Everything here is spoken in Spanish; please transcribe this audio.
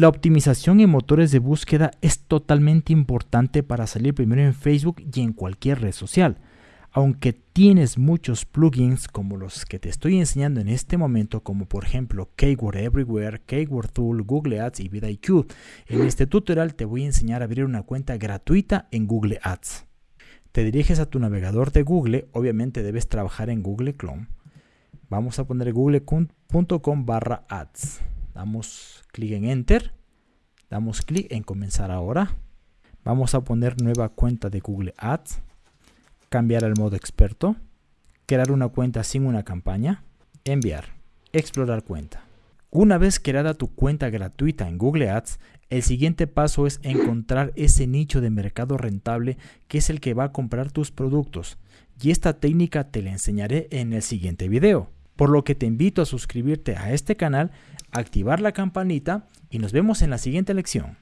La optimización en motores de búsqueda es totalmente importante para salir primero en Facebook y en cualquier red social. Aunque tienes muchos plugins como los que te estoy enseñando en este momento, como por ejemplo Keyword Everywhere, Keyword Tool, Google Ads y vidIQ, en este tutorial te voy a enseñar a abrir una cuenta gratuita en Google Ads. Te diriges a tu navegador de Google, obviamente debes trabajar en Google Chrome. Vamos a poner google.com barra ads. Damos clic en Enter. Damos clic en Comenzar ahora. Vamos a poner nueva cuenta de Google Ads cambiar al modo experto, crear una cuenta sin una campaña, enviar, explorar cuenta. Una vez creada tu cuenta gratuita en Google Ads, el siguiente paso es encontrar ese nicho de mercado rentable que es el que va a comprar tus productos. Y esta técnica te la enseñaré en el siguiente video. Por lo que te invito a suscribirte a este canal, activar la campanita y nos vemos en la siguiente lección.